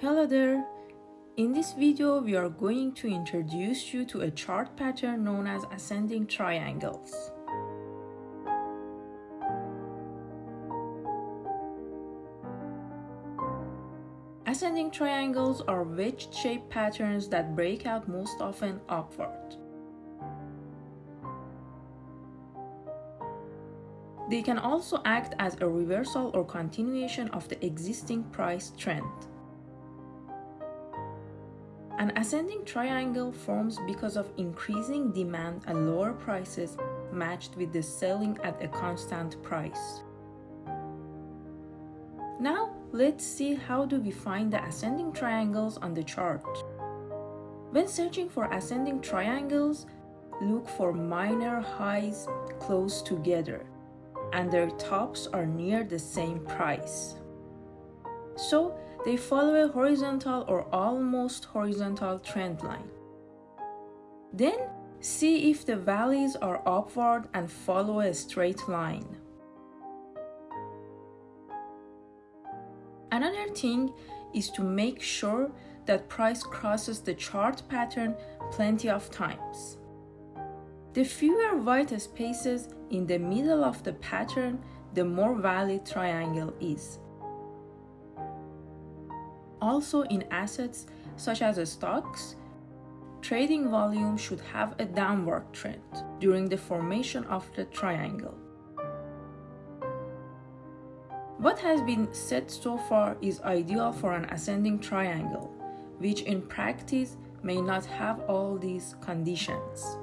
Hello there! In this video, we are going to introduce you to a chart pattern known as ascending triangles. Ascending triangles are wedge-shaped patterns that break out most often upward. They can also act as a reversal or continuation of the existing price trend. An ascending triangle forms because of increasing demand and lower prices matched with the selling at a constant price. Now, let's see how do we find the ascending triangles on the chart. When searching for ascending triangles, look for minor highs close together and their tops are near the same price. So they follow a horizontal or almost horizontal trend line. Then see if the valleys are upward and follow a straight line. Another thing is to make sure that price crosses the chart pattern plenty of times. The fewer white spaces in the middle of the pattern, the more valid triangle is. Also in assets such as stocks, trading volume should have a downward trend during the formation of the triangle. What has been said so far is ideal for an ascending triangle, which in practice may not have all these conditions.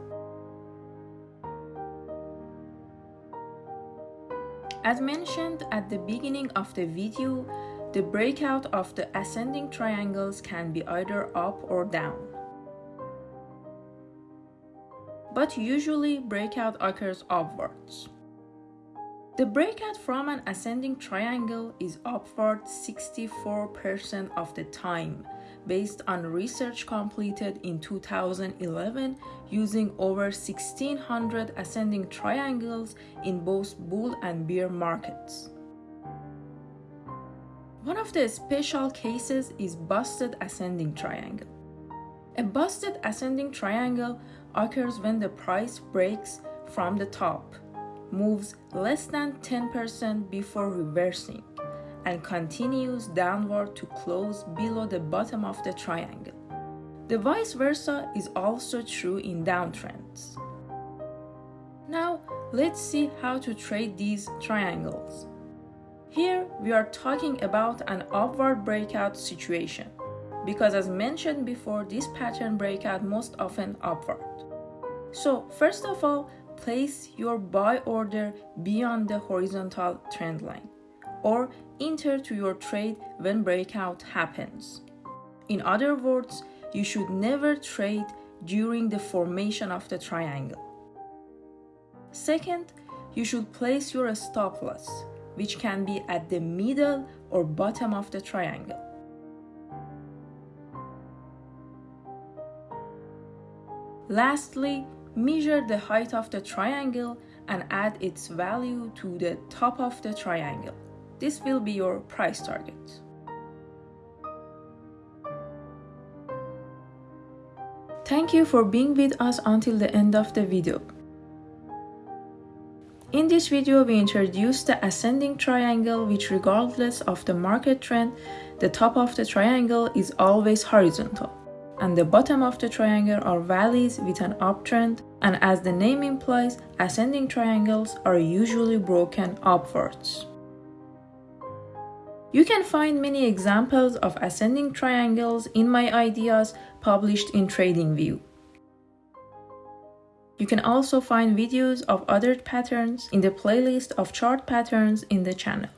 As mentioned at the beginning of the video, the breakout of the ascending triangles can be either up or down. But usually breakout occurs upwards. The breakout from an ascending triangle is upward 64% of the time based on research completed in 2011 using over 1600 ascending triangles in both bull and bear markets. One of the special cases is busted ascending triangle. A busted ascending triangle occurs when the price breaks from the top, moves less than 10% before reversing, and continues downward to close below the bottom of the triangle. The vice versa is also true in downtrends. Now, let's see how to trade these triangles. Here, we are talking about an upward breakout situation, because as mentioned before, this pattern breakout most often upward. So, first of all, place your buy order beyond the horizontal trend line or enter to your trade when breakout happens. In other words, you should never trade during the formation of the triangle. Second, you should place your stop loss, which can be at the middle or bottom of the triangle. Lastly, measure the height of the triangle and add its value to the top of the triangle. This will be your price target. Thank you for being with us until the end of the video. In this video, we introduce the ascending triangle which regardless of the market trend, the top of the triangle is always horizontal and the bottom of the triangle are valleys with an uptrend and as the name implies, ascending triangles are usually broken upwards. You can find many examples of ascending triangles in my ideas published in TradingView. You can also find videos of other patterns in the playlist of chart patterns in the channel.